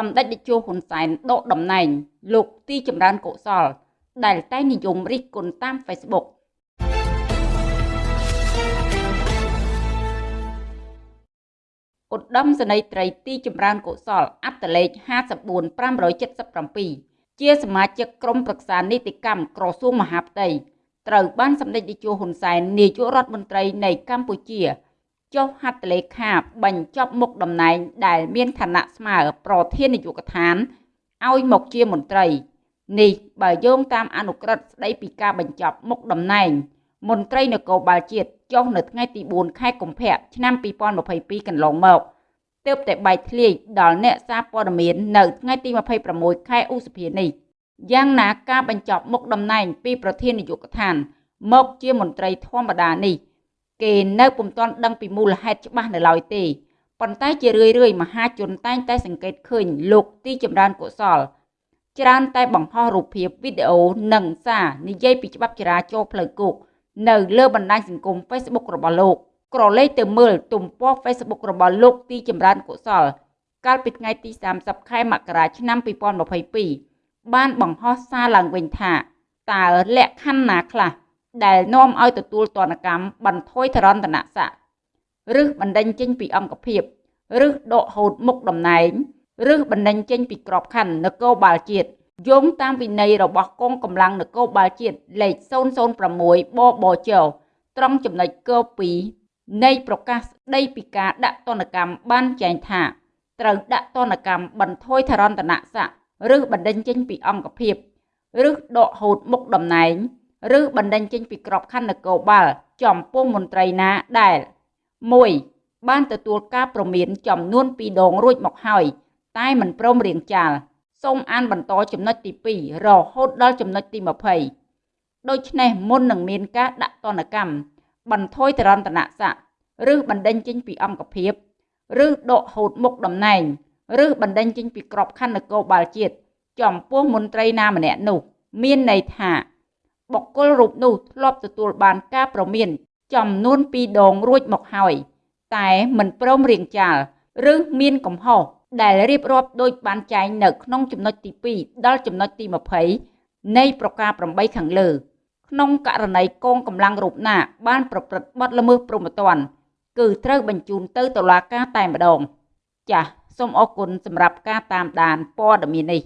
សម្ដេចតេជោហ៊ុនសែនដកតំណែង លោកទីចម្រើនកុសល ដែលតែងនិយមរិះគន់តាម Facebook ឧត្តមសេនីយ៍ត្រីទីចម្រើនកុសលអត្តលេខ54577ជាសមាជិកក្រុមប្រឹក្សានីតិកម្មក្រសួងមហាផ្ទៃត្រូវបានសម្ដេចតេជោហ៊ុនសែននាយករដ្ឋមន្ត្រីនៃកម្ពុជា ចុះហត្ថលេខាបញ្ចប់មុខតំណែងដែលមានឋានៈស្មើប្រធាននាយកដ្ឋានឲ្យមកជាមន្ត្រីនេះបើយោងតាមអនុក្រឹត្យស្ដីពីការបញ្ចប់មុខតំណែង មន្ត្រីនគរបាលជាតិចុះនៅថ្ងៃទី4ខែកុម្ភៈឆ្នាំ2022កន្លងមកទើបតែបែកធ្លាយដល់អ្នកសារព័ត៌មាននៅថ្ងៃទី26ខែឧសភានេះយ៉ាងណាការបញ្ចប់មុខតំណែងពីប្រធាននាយកដ្ឋានមកជាមន្ត្រីធម្មតានេះ គេនៅពុំទាន់ដឹងពីមូលហេតុច្បាស់នៅឡើយទេប៉ុន្តែជារឿយរឿយមហាជនតែងតែសង្កេតឃើញលោកទីចម្រើនកុសលច្រើនតែបង្ហោះរូបភាពវីដេអូនិងសារនិយាយពីច្បាប់ចរាចរណ៍ផ្លូវគោកនៅលើបណ្ដាញសង្គម Facebook របស់លោកក្រឡេកទៅមើលទំព័រ Facebook របស់លោកទីចម្រើនកុសល កាលពីថ្ងៃទី30ខែមករាឆ្នាំ2022បានបង្ហោះសារឡើងវិញថាតើលក្ខខណ្ឌណាខ្លះ ដែលនាំឲ្យទទួលទណ្ឌកម្មបន្ថយធរណតនស័ក្តិឬបណ្ដេញចេញពីអង្គភាពឬដកហូតមុខតំណែងឬបណ្ដេញចេញពីក្របខ័ណ្ឌនគរបាលជាតិយោងតាមវិន័យរបស់កងកម្លាំងនគរបាលជាតិលេខ006បបចត្រង់ចំណុចក2នៃប្រកាសស្ដីពីការដាក់ទណ្ឌកម្មបានចែងថាត្រូវដាក់ទណ្ឌកម្មបន្ថយធរណតនស័ក្តិឬបណ្ដេញចេញពីអង្គភាពឬដកហូតមុខតំណែង ឬបណ្ដេញចេញពីក្របខ័ណ្ឌនគរបាលចំពោះមន្ត្រីណាដែល 1 បានទទួលការប្រមានចំនួន2ដងរួចមកហើយ តែមិនព្រមរៀងចាលសូមអានបន្តចំណុចទី2រហូតដល់ចំណុចទី20ដូច្នេះមុននឹងមានការដាក់ទណ្ឌកម្មបន្ថយតរន្តនស័ក្តិឬបណ្ដេញចេញពីអង្គភាពឬដកហូតមុខតំណែងឬបណ្ដេញចេញពីក្របខ័ណ្ឌនគរបាលជាតិចំពោះមន្ត្រីណាម្នាក់នោះ មានន័យថា បុគ្គលរូបនោះធ្លាប់ទទួលបានការប្រមានចំនួន2ដងរួចមកហើយ តែមិនព្រមរៀងចាលឬមានកំហុសដែលរៀបរាប់ដូចបានចែងនៅក្នុងចំណុចទី2ដល់ចំណុចទី20នៃប្រការ8ខាងលើ ក្នុងករណីកងកម្លាំងរូបណា បានប្រព្រឹត្តបទល្មើសព្រហ្មទណ្ឌគឺត្រូវបញ្ជូនទៅតុលាការតែម្ដង ចាសសូមអរគុណសម្រាប់ការតាមដានព័ត៌មាននេះ